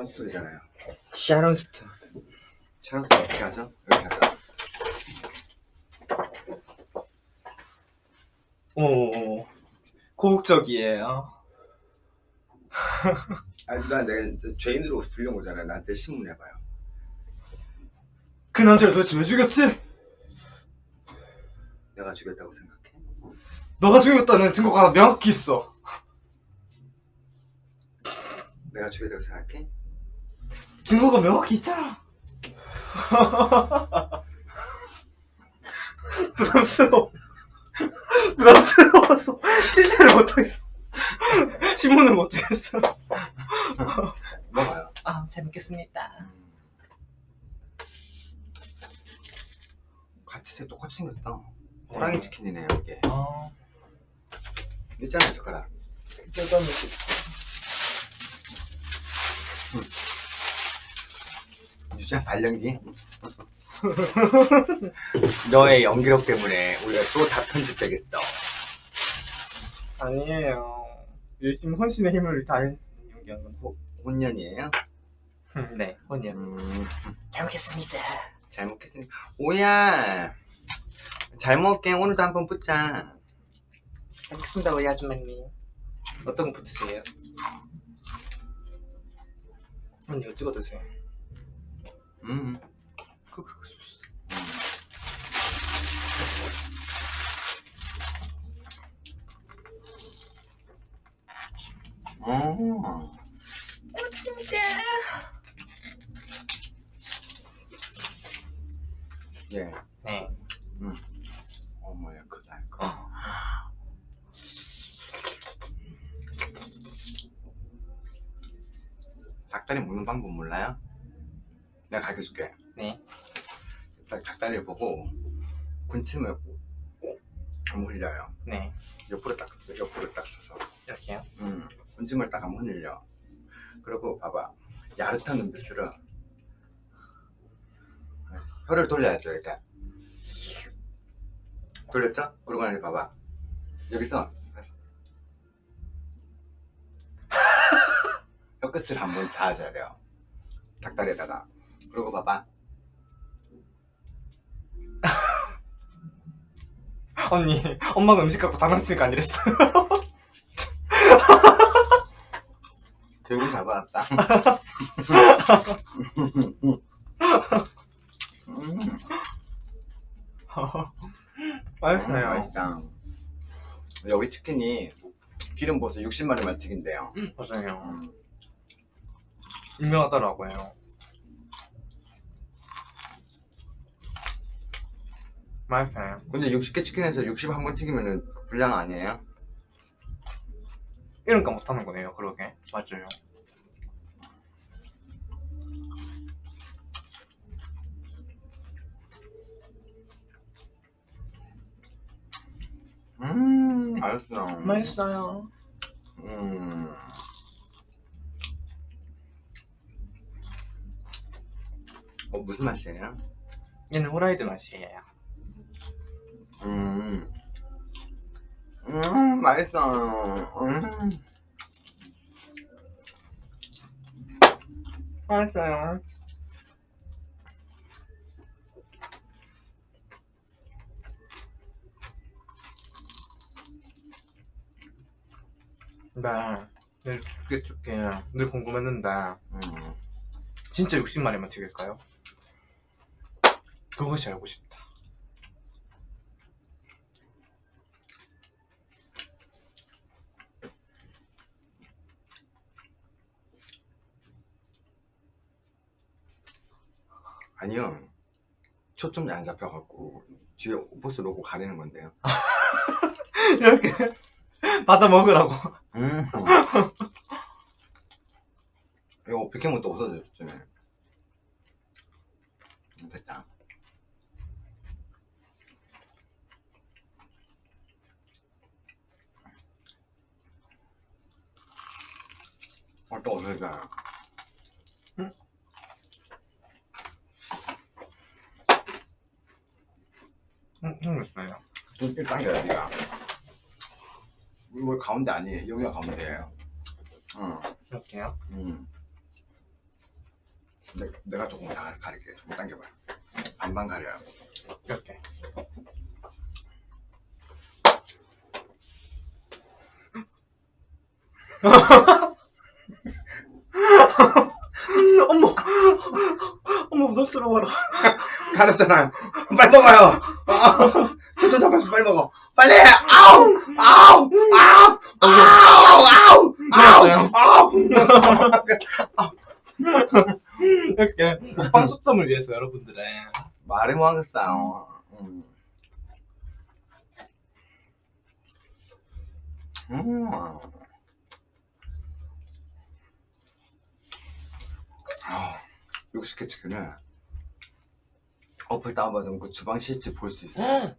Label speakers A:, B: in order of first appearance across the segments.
A: 샤론 스톤이잖아요.
B: 샤론 스톤.
A: 샤론 스톤 어떻게 하죠? 이렇게 하죠.
B: 오, 고국적이에요.
A: 아니, 나 내가 죄인으로 불려온 거잖아요. 나한테 신문해봐요.
B: 그 남자를 도대체 왜 죽였지?
A: 내가 죽였다고 생각해?
B: 너가 죽였다는 증거가 명확히 있어.
A: 내가 죽였다고 생각해?
B: 증거가 명확히 있잖아. 부담스러워. 부담스러워서 실체를 못하겠어. 신문을 못하겠어.
A: 먹어요.
B: 아, 재밌겠습니다.
A: 같이 생 똑같이 생겼다. 호랑이 치킨이네요, 이게.
B: 아,
A: 있잖아요, 젓가락.
B: 뜯
A: 유자 발연기. 너의 연기력 때문에 우리가 또 다 편집되겠어.
B: 아니에요. 열심히 혼신의 힘을 다해서 연기한 건.
A: 호, 혼년이에요?
B: 네, 혼이요.
A: 음,
B: 잘 먹겠습니다.
A: 잘 먹겠습니다. 오야, 잘 먹게. 오늘도 한번 붙자.
B: 알겠습니다, 우리 아줌마님. 어떤 거 붙으세요? 언니 이거 찍어 드세요.
A: 음.
B: 그, 그, 그 소스.
A: 어. 예.
B: 네.
A: 어머야, 크다, 이거.
B: 어.
A: 닭다리 먹는 방법 몰라요? 내가 가르쳐 줄게.
B: 네.
A: 닭, 닭다리를 보고 군침을 한번 흘려요.
B: 네.
A: 옆으로 딱, 옆으로 딱 서서.
B: 이렇게요?
A: 음, 군침을 딱 한번 흘려. 그리고 봐봐. 야릇한 눈빛으로 혀를 돌려야죠, 이렇게. 돌렸죠? 그러고 나서 봐봐. 여기서 혀끝을 한번 닿아줘야 돼요. 닭다리에다가. 그리고 봐봐.
B: 언니, 엄마가 음식 갖고 장난치니까 아니랬어.
A: 교육을 잘 받았다. 음,
B: 맛있어요.
A: 맛있다. 여기 치킨이 기름 부어서 60마리만 튀긴대요.
B: 맞아요.
A: 음,
B: 유명하더라고요. 맛있어요.
A: 근데 60개 치킨에서 60 한 번 튀기면은 불량 아니에요?
B: 이러니까 못하는 거네요, 그러게. 맞아요.
A: 음, 맛있어.
B: 맛있어요.
A: 음. 어, 무슨 맛이에요?
B: 얘는 후라이드 맛이에요.
A: 음. 음, 맛있어. 음.
B: 맛있어요. 나늘 춥게 춥게 늘 궁금했는데
A: 음.
B: 진짜 60마리만 튀길까요? 그것이 알고 싶다.
A: 아니요. 초점이 안 잡혀갖고 뒤에 옷을 놓고 가리는 건데요.
B: 이렇게 받아 먹으라고.
A: 음. 이거 비켜면 또 없어졌잖아요. 음, 됐다. 어, 또 없어졌잖아.
B: 응, 생겼어요.
A: 눈빛 당겨야 니가. 뭘 가운데 아니에요. 여기가 가운데예요. 응.
B: 이렇게요?
A: 음. 내, 내가 조금 다 가릴게. 조금 당겨봐. 반반 가려요.
B: 이렇게. 어머, 어머 부담스러워라.
A: 가렸잖아. 빨리 먹어요. 아, 저도 잡았어. 빨리 먹어. 빨리. 아우, 아우, 아우, 아우, 아우, 아우, 아우.
B: 이렇게 먹방 초점을 위해서 여러분들의
A: 말해 뭐 하겠어요. 음. 음. 아, 60개 치킨을 어플 다운받으면 그 주방 CCTV 볼수 있어. 요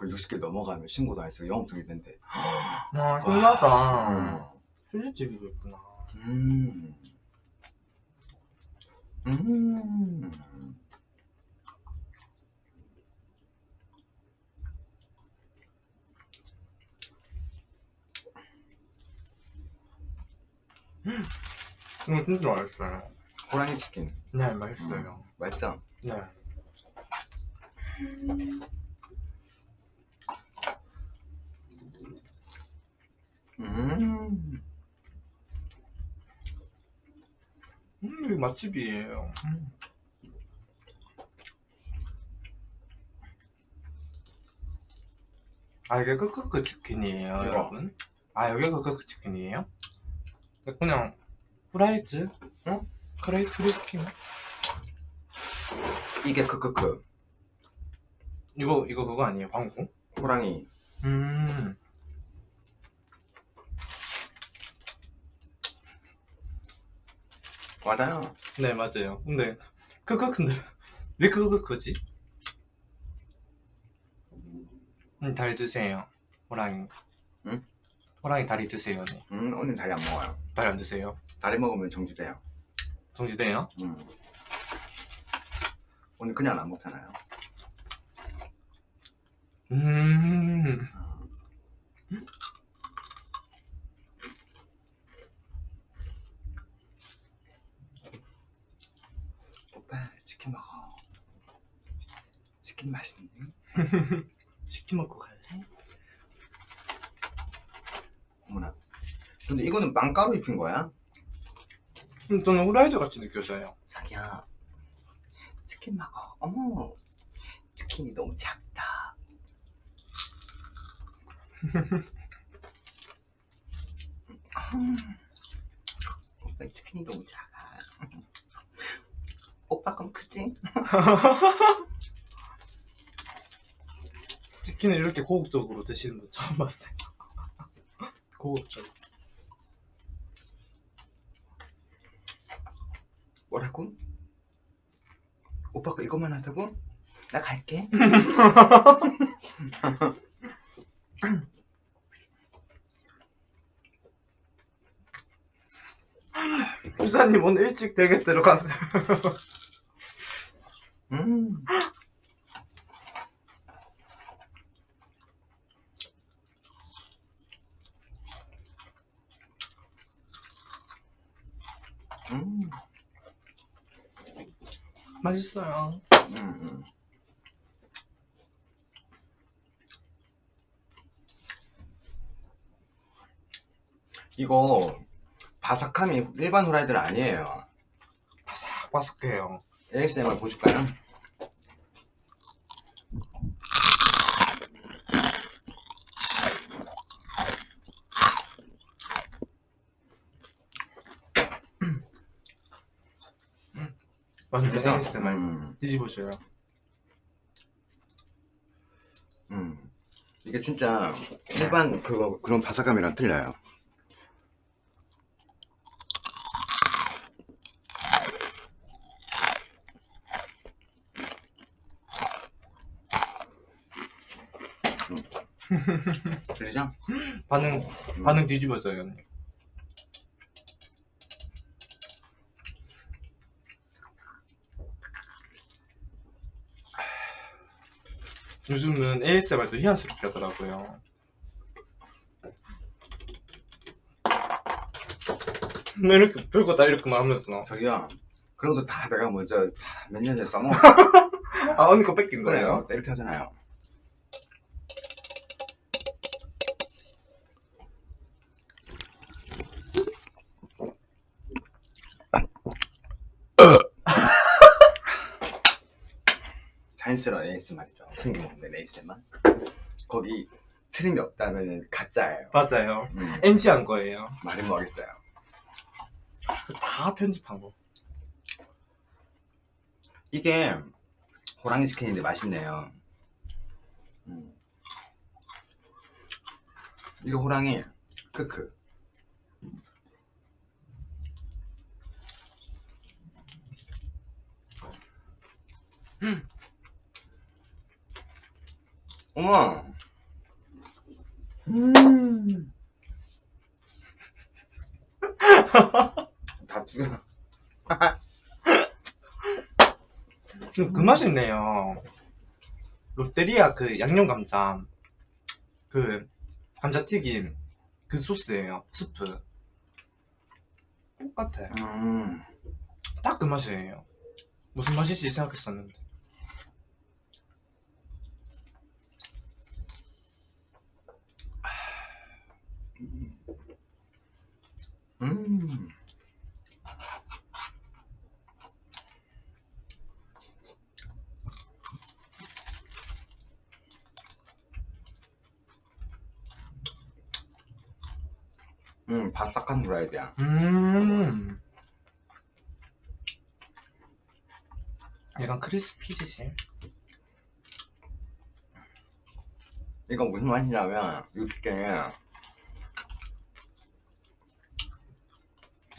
A: 그 60개 넘어가면 신고도 안 해서 영업등이 된대.
B: 아 신나다.
A: 음.
B: 휴지집이고 있구나.
A: 음. 음.
B: 이거 진짜 맛있어요.
A: 호랑이 치킨.
B: 네 맛있어요.
A: 맛있죠?
B: 네.
A: 음.
B: 음 맛집이에요. 음. 아 이게 크크크 치킨이에요
A: 이거.
B: 여러분. 아 여기가 크크크 치킨이에요? 그냥 후라이드?
A: 응?
B: 크레이 크리스피인가?
A: 이게 크크크.
B: 이거 이거 그거 아니에요 광고?
A: 호랑이.
B: 음.
A: 맞아요.
B: 네 맞아요. 근데 크크 근데 왜 크크크지? 음 다리 드세요. 호랑이.
A: 응?
B: 호랑이 다리 드세요. 네.
A: 음, 오늘 다리 안 먹어요.
B: 다리 안 드세요.
A: 다리 먹으면 정지돼요.
B: 정지돼요?
A: 음. 오늘 그냥 안 먹잖아요.
B: 음.
A: 오빠, 치킨 먹어. 치킨 맛있네.
B: 치킨 먹고 갈래?
A: 어머나. 근데 이거는 빵가루 입힌 거야?
B: 음, 저는 후라이드 같이 느껴져요.
A: 자기야, 치킨 먹어. 어머, 치킨이 너무 작다. 음, 오빠 치킨이 너무 작아. 오빠 건 크지?
B: 치킨을 이렇게 고급적으로 드시는 분 처음 봤어요. 고급적.
A: 뭐라고? 오빠가 이것만 하자고? 나 갈게.
B: 부사님 오늘 일찍 대게대로 가세요.
A: 음. 음.
B: 맛있어요.
A: 음, 음. 이거 바삭함이 일반 후라이드는 아니에요.
B: 바삭바삭해요.
A: ASMR 보실까요?
B: 완전? ASMR.
A: 음,
B: 뒤집어줘요.
A: 음. 이게 진짜 일반 그거 그런 바삭함이랑 틀려요. 들리죠?
B: 반응, 반응 뒤집어져요. 언니. 요즘은 ASMR도 희한스럽게 하더라고요. 왜 이렇게 별거 다 이렇게만 하면서
A: 저기요 그런 것도 다 내가 먼저 다 몇 년 전에 써먹었어.
B: 아 언니 거 뺏긴 거예요?
A: 그래요. 이렇게 하잖아요. 자연스러운 ASMR이죠. 숨김없는 ASMR. 거기 트림이 없다면 가짜예요.
B: 맞아요
A: 음,
B: NC 한 거예요
A: 말은 뭐하겠어요.
B: 다 편집한 거
A: 이게 호랑이 치킨인데 맛있네요. 음. 이거 호랑이 크크. 어머. 음. 다 죽여.
B: 음, 그 맛이 있네요 롯데리아 그 양념 감자 그 감자 튀김 그 소스예요 스프 똑같아
A: 음.
B: 딱 그 맛이에요 무슨 맛일지 생각했었는데
A: 음. 음, 바삭한 후라이드야.
B: 음 약간 크리스피지시
A: 이거 무슨 맛이냐면, 이렇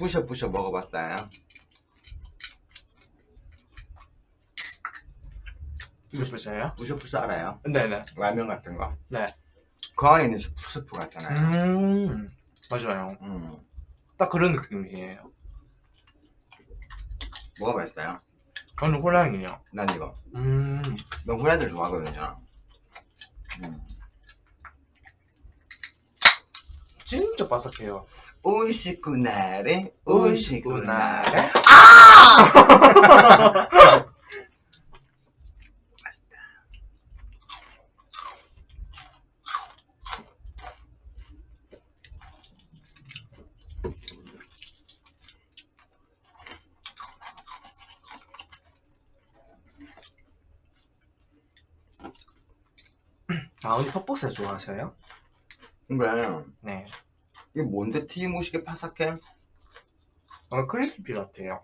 A: 부셔부셔 먹어봤어요.
B: 보셔요?
A: 부셔부셔 알아요?
B: 네네
A: 라면 같은 거.
B: 네.
A: 그 안에 있는 스프, 같잖아요.
B: 음 맞아요
A: 음.
B: 딱 그런 느낌이에요
A: 뭐가 맛있어요?
B: 저는 호랑이요
A: 난 이거. 음넌 후라이드를 좋아하거든요. 음.
B: 진짜 바삭해요
A: 오이시쿠나레, 오이시쿠나레. 맛있다.
B: 아 언니 퍽퍽새 좋아하세요?
A: 근데
B: 네
A: 이게 뭔데 튀김옷이게 바삭해?
B: 어, 크리스피 같아요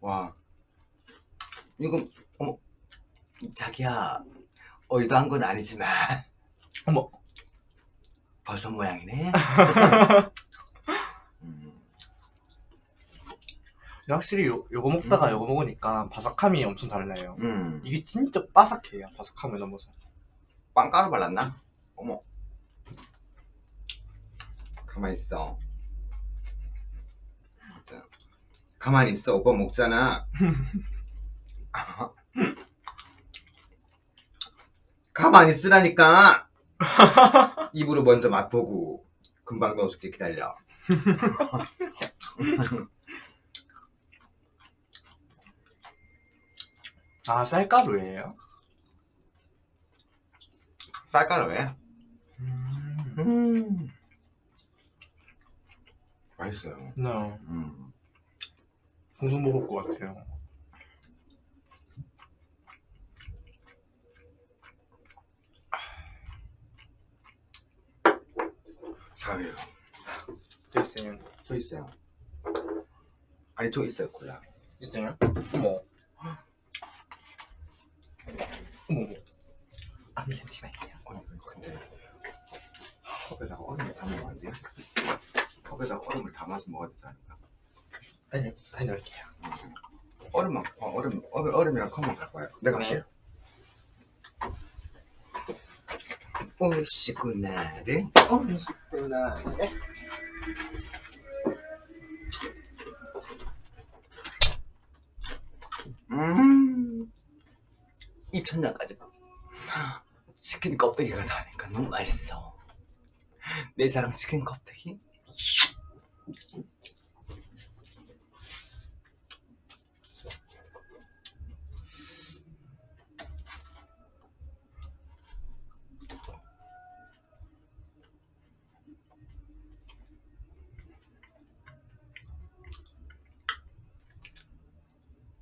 A: 와. 이거 어머 자기야 어이도한 건 아니지만
B: 어머
A: 버섯 모양이네. 음,
B: 근데 확실히 요, 요거 먹다가
A: 음.
B: 요거 먹으니까 바삭함이 엄청 달라요
A: 음.
B: 이게 진짜 바삭해요 바삭함을 넘어서
A: 빵가루 발랐나? 어머. 가만히 있어. 진짜. 가만히 있어. 오빠 먹잖아. 가만히 있으라니까. 입으로 먼저 맛보고 금방 넣어줄게 기다려.
B: 아 쌀가루예요?
A: 쌀가루 왜?
B: 음.
A: 음. 맛있어요.
B: 네
A: 음.
B: 궁금 먹을 것 같아요
A: 사회요.
B: 됐어요
A: 저 있어요. 아니 저 있어요 콜라.
B: 있어요? 어머 어머 아니 잠시만요
A: 아니 근데 컵에다가 얼음을 담으면 안 돼요? 컵에다가 얼음을 담아서 먹어야 되지 않을까?
B: 다녀, 다녀올게요
A: 얼음만 어, 얼음 얼음 얼음이랑 컵만 갖고 와요. 내가
B: 네.
A: 할게요. 오시구나를
B: 어, 있구나
A: 음 입천장까지 치킨 껍데기가 나니까 너무 맛있어. 내 사랑 치킨 껍데기?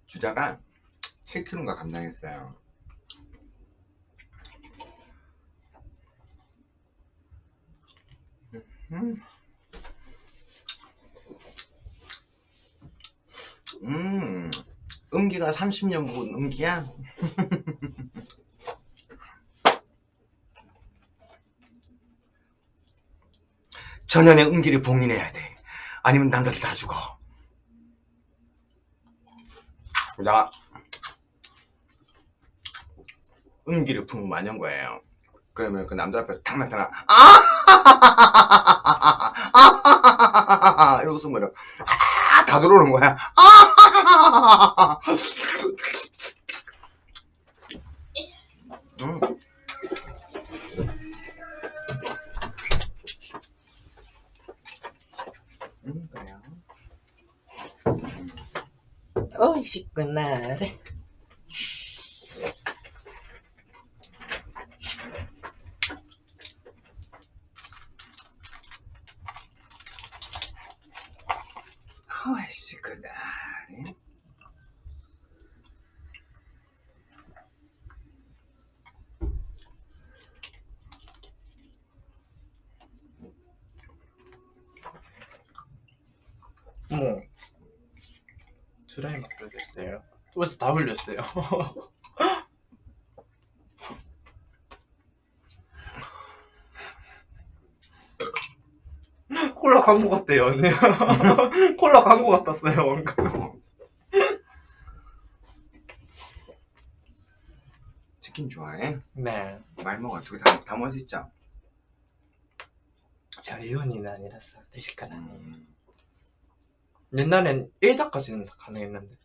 A: 주자가 7kg인가 감당했어요. 음. 음, 음기가 30년 묵은 음기야? 전년의 음기를 봉인해야 돼. 아니면 남들 다 죽어. 나 음기를 품으면 안연 거예요. 그러면 그 남자 앞에 탁 나타나. 아! 이러고 숨어요 아다 들어오는 거야. 아! 음. 음, 그래요.
B: 음. 오이 시구나 벌써 다 흘렸어요. 콜라 광고 같대요 언니. 콜라 광고 같았어요 방금.
A: 치킨 좋아해?
B: 네.
A: 말 먹어. 두개 다, 다 먹을 수 있죠?
B: 제가 이혼이는 아니라서 드실까 아니에요.
A: 음.
B: 옛날엔 1다까지는 다 가능했는데.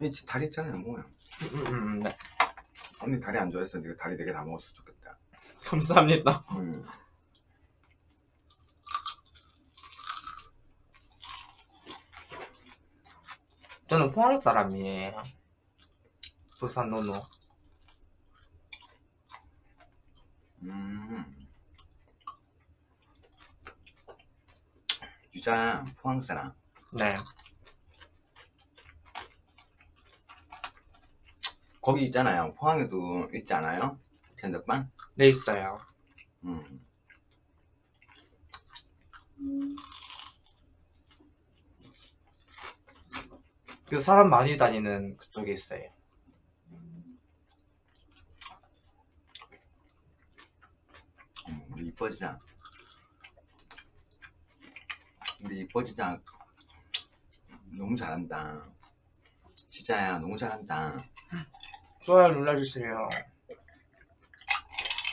A: 이 지- 다리 있잖아요, 뭐야.
B: 음, 음, 음, 네.
A: 언니 다리 안 좋아했어. 네가 다리 네개다 먹었으면 좋겠다.
B: 감사합니다.
A: 음.
B: 저는 포항 사람이에요. 부산 노노.
A: 음. 유자 포항 사람.
B: 네.
A: 거기 있잖아요. 포항에도 있지 않아요? 텐더빵?
B: 네 있어요.
A: 음.
B: 그 사람 많이 다니는 그쪽에 있어요.
A: 음, 우리 이뻐지자. 우리 이뻐지자. 너무 잘한다. 진짜야, 너무 잘한다.
B: 좋아요 눌러주세요.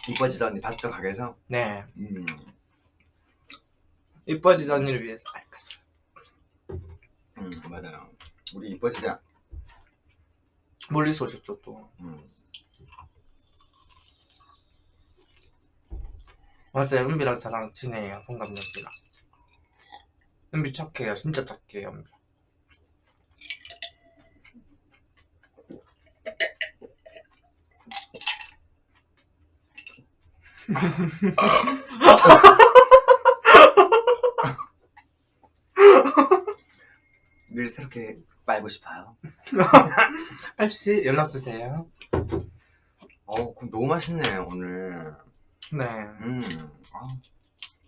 A: 이뻐지자 언니 봤죠, 가게에서?
B: 네.
A: 음.
B: 이뻐지자 언니를 위해서. 아, 가자.
A: 음, 맞아요. 우리 이뻐지자.
B: 멀리서 오셨죠 또.
A: 음.
B: 맞아요. 은비랑 저랑 친해요. 동갑내기랑. 은비 착해요. 진짜 착해요. 은비.
A: 늘 새롭게 빨고 싶어요.
B: 펩시 연락 주세요.
A: 어, 그럼 너무 맛있네요, 오늘.
B: 네.
A: 음, 아,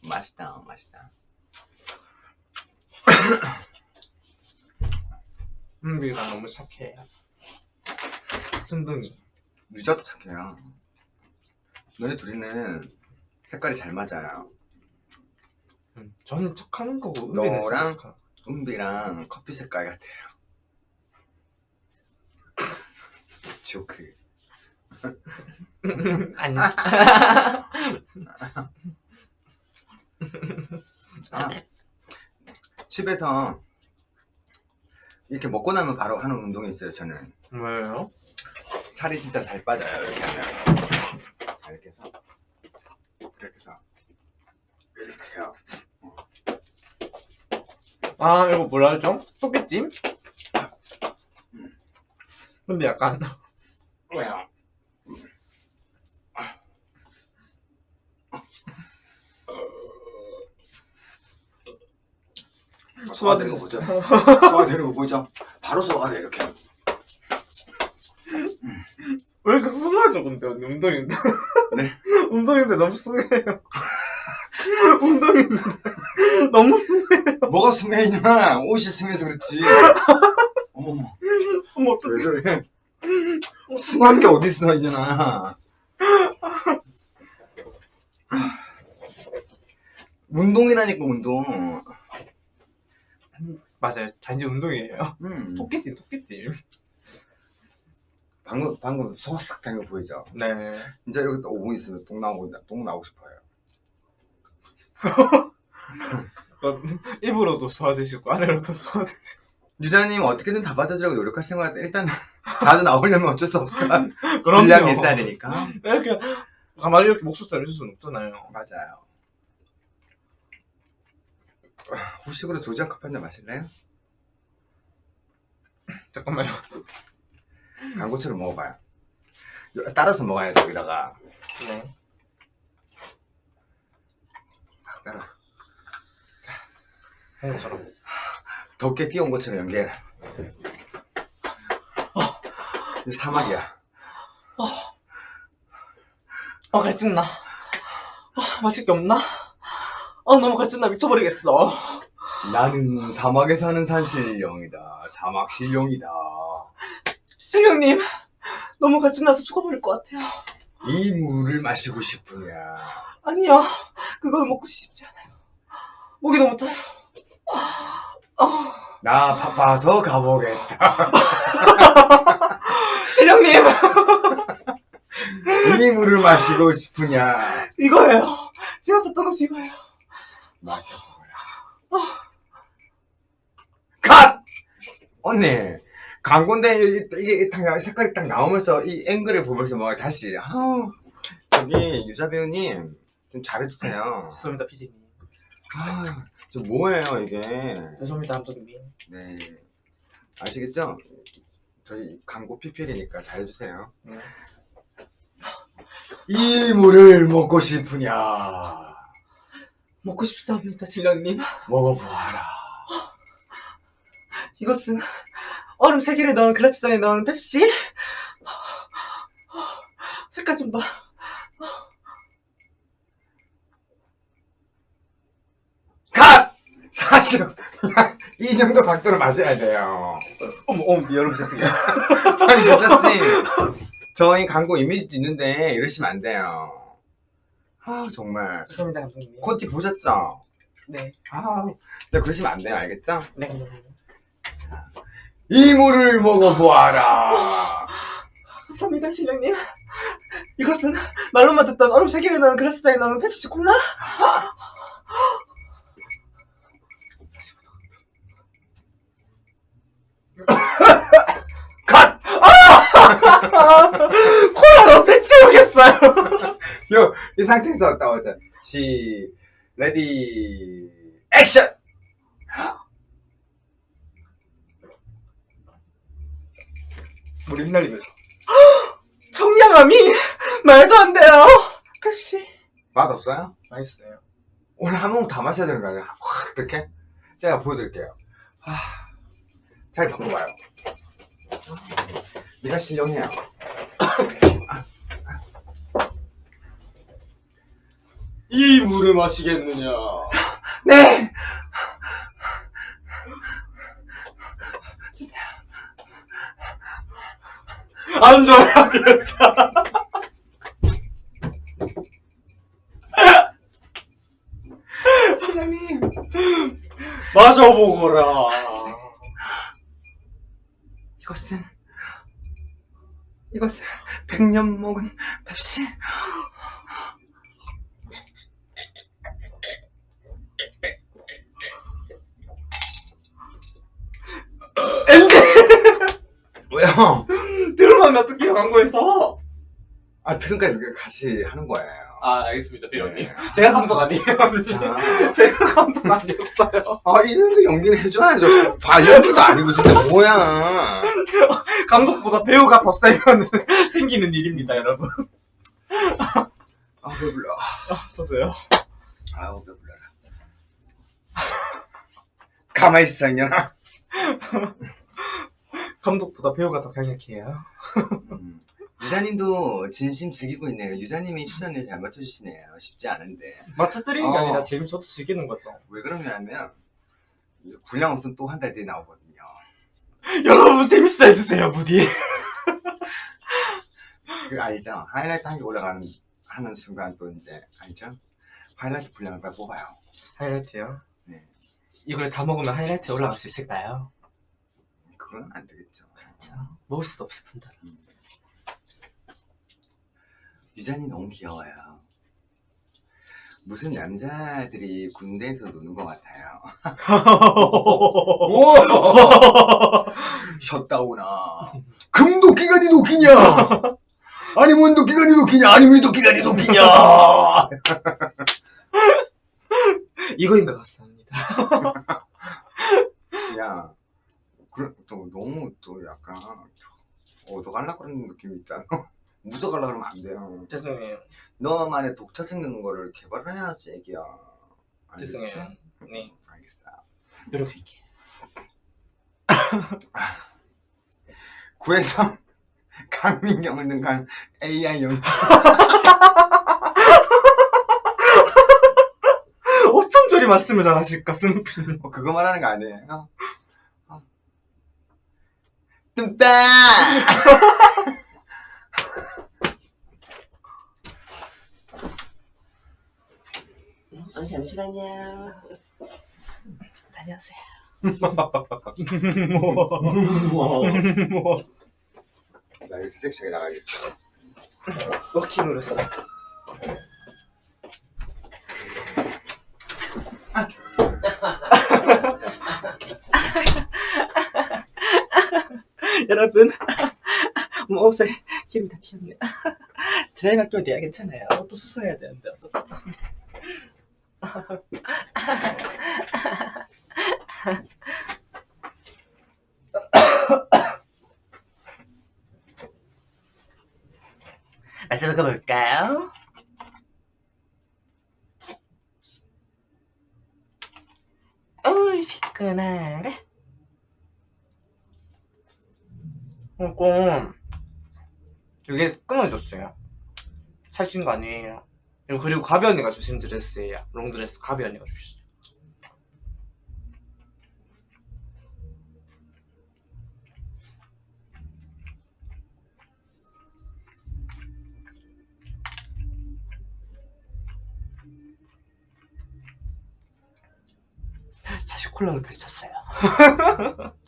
A: 맛있다, 맛있다.
B: 은비가 너무 착해요. 순둥이.
A: 유자도 착해요. 너네 둘이는 색깔이 잘 맞아요.
B: 음, 저는 착하는 거고 은비는 진짜
A: 너랑?
B: 착하.
A: 은비랑 커피 색깔 같아요. 조크.
B: 아니.
A: 아, 집에서 이렇게 먹고 나면 바로 하는 운동이 있어요 저는
B: 뭐예요?
A: 살이 진짜 잘 빠져요 이렇게 하면 자 이렇게 해서 이렇게 해서 이렇게 해요
B: 아 이거 뭐라 하죠? 토끼찜? 근데 약간
A: 왜요? 소화 되는 거 보죠? 소화 되는 거 보이죠? 바로 소화가 돼 이렇게
B: 왜 이렇게 숭하죠 근데? 운동인데.
A: 네.
B: 운동인데 너무 숭해요. 운동인데. 너무 숭해
A: 뭐가 승해있냐? 옷이 승해서 그렇지. 어머머.
B: 어머
A: 왜 저래? 승한 게 어딨어 이년아 운동이라니까 운동.
B: 맞아요. 단지 운동이에요.
A: 음.
B: 토끼찜 토끼찜
A: 방금 방금 소화싹 되는 거 보이죠?
B: 네.
A: 진짜 이렇게 딱 5분 있으면 똥 나오고 똥 나오고 싶어요.
B: 입으로도 소화되시고 아래로도 소화되시고.
A: 유자님 어떻게든 다 받아주려고 노력하시는 것 같아 일단 자주 나오려면 어쩔 수 없어 분량이
B: 그럼요.
A: 있어야 되니까.
B: 이렇게 가만히 이렇게 목소리 해줄 수는 없잖아요.
A: 맞아요. 후식으로 조지아 커피 한 잔 마실래요?
B: 잠깐만요
A: 광고처럼 먹어봐요. 따라서 먹어야지 여기다가.
B: 네.
A: 딱 따라.
B: 홍처럼
A: 덮개 끼운 것처럼 연기해라 이 사막이야.
B: 어. 갈증나. 아, 마실 게 없나? 아 너무 갈증나. 미쳐버리겠어.
A: 나는 사막에 사는 산신령이다. 사막 신령이다
B: 실령님 너무 갈증나서 죽어버릴 것 같아요.
A: 이 물을 마시고 싶으냐?
B: 아니요. 그걸 먹고 싶지 않아요. 목이 너무 타요.
A: 나 바빠서 가보겠다.
B: 실령님!
A: 이 물을 마시고 싶으냐?
B: 이거예요. 제가 찾던 것이 이거예요.
A: 마셔보라. 컷! 언니 광고인데 이- 이게 딱 색깔이 딱 나오면서 이 앵글을 보면서 막 다시 아우 저기 유자 배우님 좀 잘해주세요.
B: 죄송합니다 피디님.
A: 아, 저 뭐예요 이게?
B: 죄송합니다 감독님.
A: 네. 아시겠죠? 저희 광고 PPL이니까 잘해주세요.
B: 네.
A: 이 물을 먹고 싶으냐?
B: 먹고 싶습니다 실령님.
A: 먹어보아라.
B: 이것은 얼음 세 개를 넣은 글라스 잔에 넣은 펩시. 색깔 좀봐.
A: 컷! 사실 이 정도 각도로 마셔야 돼요.
B: 어머 어머 여러분 죄송해요.
A: 아니 여자씨 저희 광고 이미지도 있는데 이러시면 안 돼요. 아 정말.
B: 죄송합니다 감독님.
A: 콘티 보셨죠?
B: 네.
A: 아 근데 그러시면 안 돼요 알겠죠?
B: 네, 감독님
A: 이 물을 먹어보아라.
B: 감사합니다 실령님. 이것은 말로만 듣던 얼음 세 개를 넣은 글라스잔에 넣은 펩시 콜라? 45도
A: 컷!
B: 콜라로 배 채우겠어요.
A: 요, 이 상태에서 따오자 시 ready action!
B: 물이 휘날리면서 청량함이 말도 안 돼요 펩시
A: 맛없어요?
B: 맛있어요
A: 오늘 한 모금 다 마셔야 되는 거 아니야? 확 이렇게? 제가 보여드릴게요 아, 잘 바꿔봐요 네가 신령해요
B: 이 물을 마시겠느냐
A: 네!
B: 안 좋아요. 그랬다.
A: 사장님.
B: 마셔보거라
A: 이것은 이것은 백년 먹은 펩시. 엔젤. 왜요?
B: 들어가면 어떡해요, 광고에서?
A: 아 그러니까 같이 하는 거예요.
B: 아, 알겠습니다, 배우님.
A: 네.
B: 제가 감독 아니에요,
A: 자,
B: 제가 감독 아니었어요.
A: 아 이런데 연기는 해줘야죠. 발연기도 아니고 진짜 뭐야?
B: 감독보다 배우가 더 세면 생기는 일입니다, 여러분.
A: 아 배불러.
B: 아, 저도요.
A: 아우 배불러라. 가만히 있어 이년아.
B: 감독보다 배우가 더 강력해요.
A: 음. 유자님도 진심 즐기고 있네요. 유자님이 추천을 잘 맞춰주시네요. 쉽지 않은데.
B: 맞춰드리는 게
A: 어.
B: 아니라 재미 저도 즐기는 거죠.
A: 왜 그러냐면 분량 없으면 또 한 달 뒤에 나오거든요.
B: 여러분 재밌어 해주세요, 부디.
A: 그 알죠? 하이라이트 한 개 올라가는 하는 순간 또 이제 알죠? 하이라이트 분량을 빨리 뽑아요.
B: 하이라이트요?
A: 네.
B: 이걸 다 먹으면 하이라이트에 올라갈 수 있을까요?
A: 그건 안 되겠죠.
B: 그렇죠. 먹을 수도 없을 뿐더러.
A: 유잔이 너무 귀여워요. 무슨 남자들이 군대에서 노는 것 같아요. 오! 셧다우나. 금 도끼가 니 도끼냐? 아니면 도끼가 니 도끼냐? 아니면 도끼가 니 도끼냐?
B: 이거인 것 같습니다.
A: 야, 그, 또 너무 또 약간 얻어갈라 그러는 느낌이 있다. 묻어갈라 그러면 안 돼요.
B: 죄송해요.
A: 너만의 독자적인 거를 개발해야지, 애기야. 알겠지?
B: 죄송해요. 네.
A: 알겠어.
B: 노력할게요.
A: 구해서 강민경을 능한 AI 연
B: 어쩜 저리 말씀을 잘하실까, 스누피님.
A: 어, 그거 말하는 거 아니에요? 어. 뚱빠!
C: 어, 잠시만요.
B: 다녀오세요.
A: 나 여기서 섹시하게 나가야겠다.
B: 워킹으로서. 여러분, 뭐 옷에 힘이 다 튀었네. 드라이 맡기면 돼야 괜찮아요. 또 수선해야 되는데 어쩌다. 먹어볼까요? 어이 시원하래 이거 이게 끊어졌어요. 사신 거 아니에요. 그리고 가비 언니가 주신 드레스예요. 롱드레스 가비 언니가 주셨어요 사실 콜라를 펼쳤어요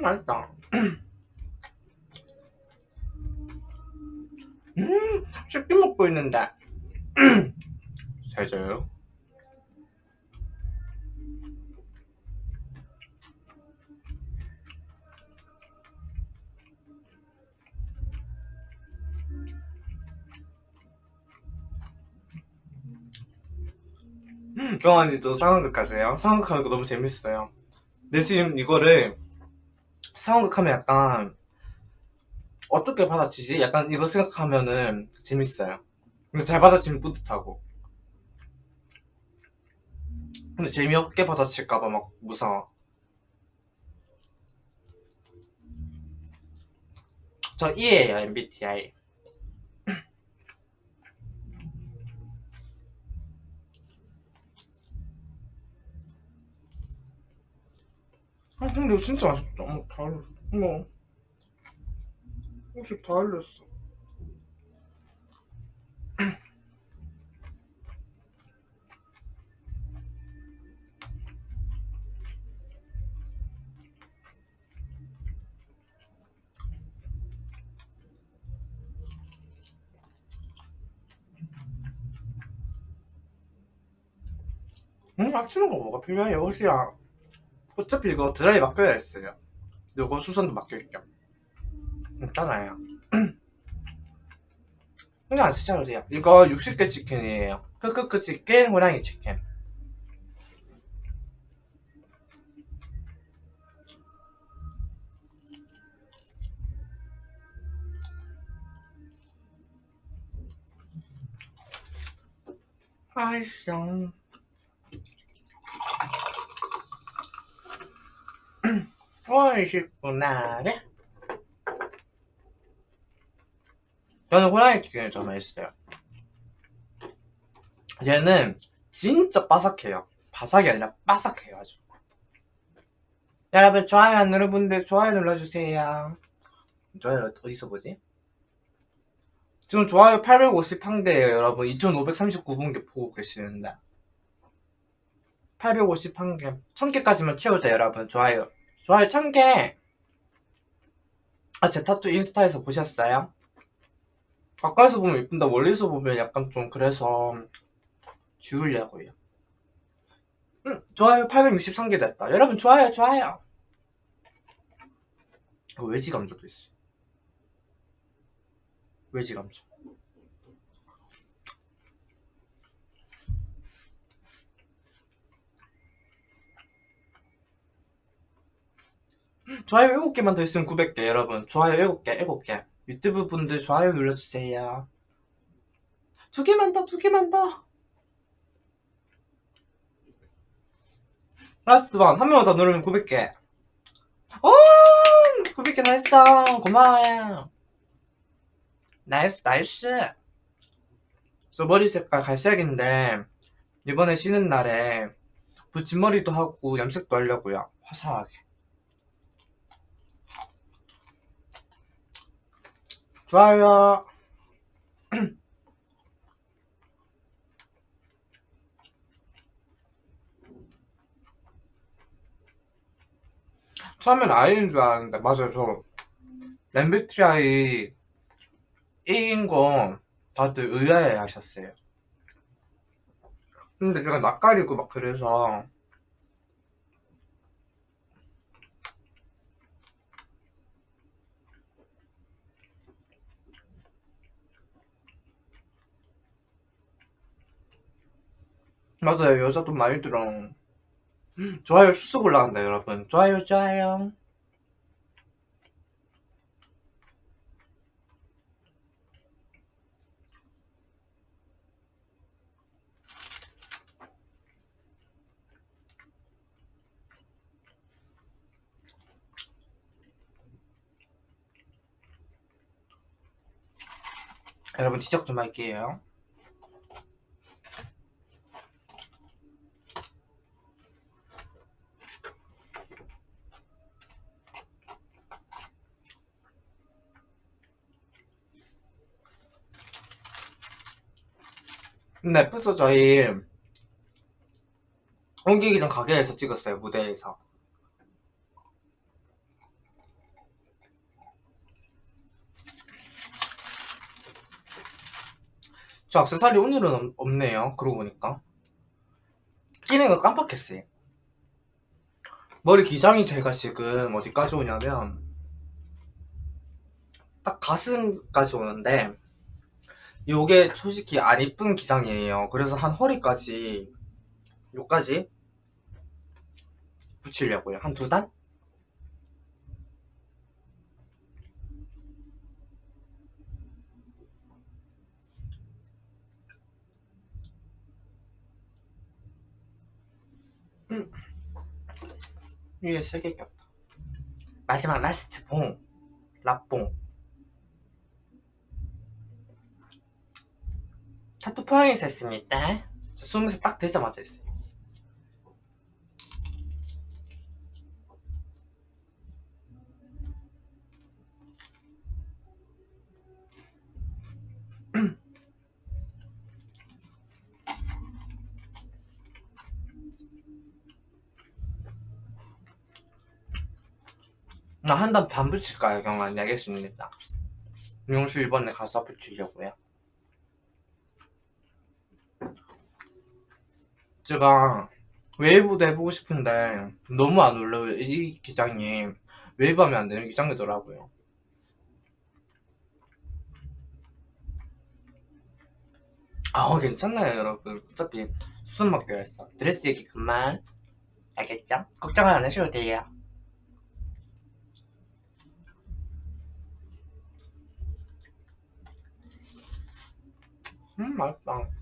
B: 맛있다. 음, 쉽게 먹고 있는데. 잘 자요? 정환이도 상황극 하세요? 상황극 하는 거 너무 재밌어요. 근데 지금 이거를 상황극 하면 약간 어떻게 받아치지? 약간 이거 생각하면은 재밌어요. 근데 잘 받아치면 뿌듯하고. 근데 재미없게 받아칠까봐 막 무서워. 저 E예요, MBTI. 근데 진짜 맛있다. 어머, 다 알렸어. 어머. 혹시 다 알렸어. 응? 아끼는 거 뭐가 필요해요 옷이야 어차피 이거 드라이 맡겨야 했어요. 이거 수선도 맡길게요 괜찮아요. 근데 안 쓰셔도 돼요. 이거 60개 치킨이에요. 크크크 치킨 호랑이 치킨. 아이씨 맛있구나. 네? 저는 호랑이 더 맛있어요. 얘는 진짜 바삭해요. 바삭이 아니라 바삭해요 아주. 여러분 좋아요 안 누르분들 좋아요 눌러주세요. 좋아요 어디서 보지? 지금 좋아요 851개예요 여러분. 2539분께 보고 계시는데 851개. 1000개까지만 채우자 여러분. 좋아요 좋아요. 1000개. 아 제 타투 인스타에서 보셨어요? 가까이서 보면 예쁜데 멀리서 보면 약간 좀 그래서 지우려고요. 응 좋아요. 863개 됐다. 여러분 좋아요 좋아요. 어, 외지 감자도 있어 외지 감자 좋아요 7개만 더 있으면 900개 여러분. 좋아요 7개 7개. 유튜브 분들 좋아요 눌러주세요. 두 개만 더 두 개만 더. last one 한 명만 더 누르면 900개. 오! 900개 다 했어 고마워요. nice nice. 저 머리 색깔 갈색인데 이번에 쉬는 날에 붙임머리도 하고 염색도 하려고요. 화사하게 좋아요. 처음엔 아이인 줄 알았는데 맞아요 저. 엠비트라이 A인 거 다들 의아해 하셨어요. 근데 제가 낯가리고 막 그래서 맞아요. 여자도 많이 들어. 좋아요. 쑥 올라간다 여러분. 좋아요 좋아요. 여러분 지적 좀 할게요 근데 에피소드 저희 옮기기 전 가게에서 찍었어요 무대에서. 저 액세서리 오늘은 없- 없네요 그러고 보니까. 끼는 걸 깜빡했어요. 머리 기장이 제가 지금 어디까지 오냐면 딱 가슴까지 오는데 요게 솔직히 안 이쁜 기장이에요. 그래서 한 허리까지 요까지 붙이려고요. 한 두 단? 음. 위에 세개 꼈다. 마지막 라스트 봉. 라봉 타투 포항에서 했습니다. 저 스무 살딱 되자마자 했어요. 나 한 단 반 붙일까요? 경환 알겠습니다. 미용실 이번에 가서 붙이려고요 제가 웨이브도 해보고 싶은데 너무 안 올라요 이 기장이. 웨이브 하면 안 되는 기장이더라고요. 아 괜찮나요 여러분. 어차피 먹기로 했어. 드레스 얘기 그만. 알겠죠? 걱정 안 하셔도 돼요. 음 맛있다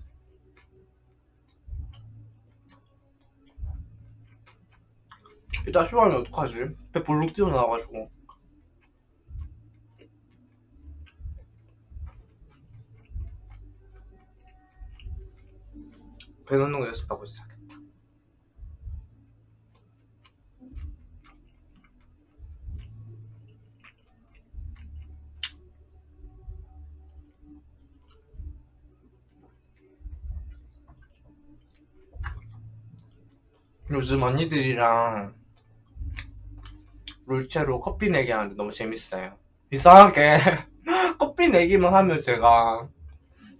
B: 이따 쇼하면 어떡하지? 배 볼록 튀어나와가지고 배 넣는 거 연습하고 있어야겠다 요즘 언니들이랑 롤체로 커피 내기 하는데 너무 재밌어요. 이상하게 커피 내기만 하면 제가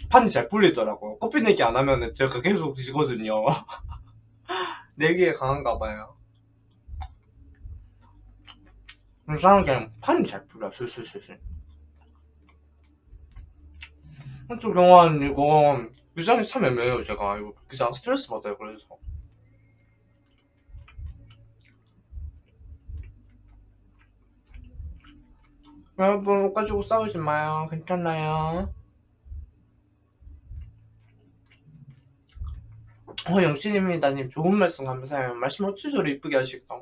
B: 판이 잘 풀리더라고요. 커피 내기 안 하면 제가 계속 지거든요. 내기에 강한가 봐요. 이상하게 판이 잘 풀려, 술술술술. 한쪽 영화는 이거 유장이 참 애매해요, 제가. 이거 그냥 스트레스 받아요, 그래서. 여러분 옷 가지고 싸우지 마요. 괜찮아요. 어 영신입니다님 좋은 말씀 감사해요. 말씀 어찌 저리 이쁘게 하실까?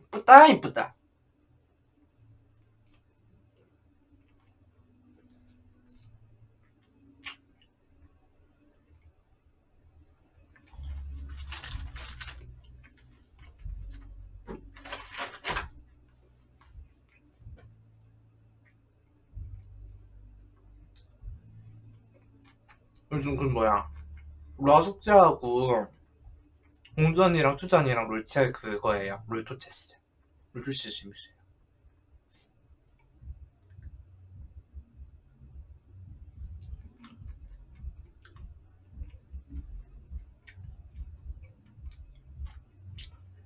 B: 이쁘다 이쁘다 요즘 그 뭐야 라 숙제하고 공전이랑 투전이랑 롤체 그거예요. 롤토체스. 롤토체스 재밌어요.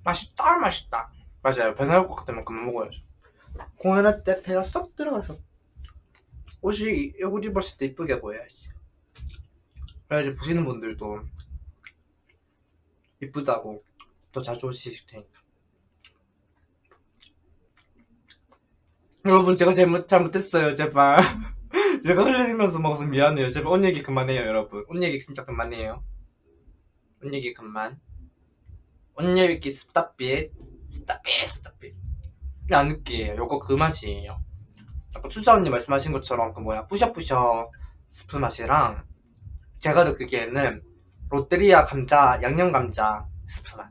B: 맛있다 맛있다. 맞아요. 배 나올 것 같으면 그만 먹어야죠. 공연할 때 배가 쏙 들어가서 옷이 옷 입었을 때 이쁘게 보여야지 그래야지 보시는 분들도 이쁘다고 더 자주 오실 테니까. 여러분 제가 잘못, 잘못했어요. 제발. 제가 흘리면서 먹어서 미안해요. 제발 옷 얘기 그만해요 여러분. 옷 얘기 진짜 그만해요. 옷 얘기 그만. 옷 얘기 스탑빗 스탑빗 스탑빗 안 느끼해요. 요거 그 맛이에요. 아까 추자 언니 말씀하신 것처럼 그 뭐야 뿌셔뿌셔 스프 맛이랑 제가 느끼기에는 롯데리아 감자 양념 감자 스프 맛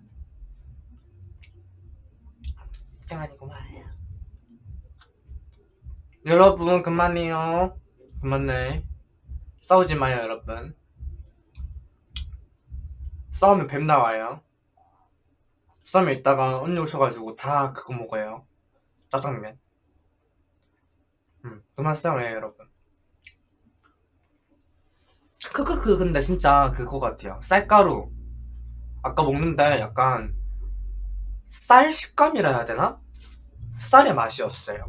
B: 땡아니구만. 여러분 그만해요. 그만해. 싸우지 마요 여러분. 싸우면 뱀 나와요. 싸우면 이따가 언니 오셔가지고 다 그거 먹어요. 짜장면. 음, 그만 싸우래요 여러분 크크크 근데 진짜 그거 같아요 쌀가루 아까 먹는데 약간 쌀 식감이라 해야 되나? 쌀의 맛이었어요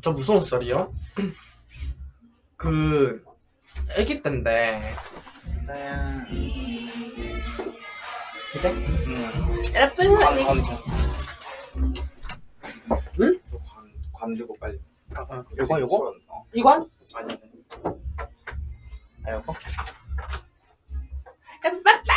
B: 저 무서운 쌀이요? 그 애기 때인데
A: 짜야.
B: 그래?
A: 응.
B: 여러분
A: 응? 저 관, 관 들고 빨리
B: 아, 아, 요거 요거?
A: 어.
B: 이관?
A: 아니 아
B: 요거? 깜빡이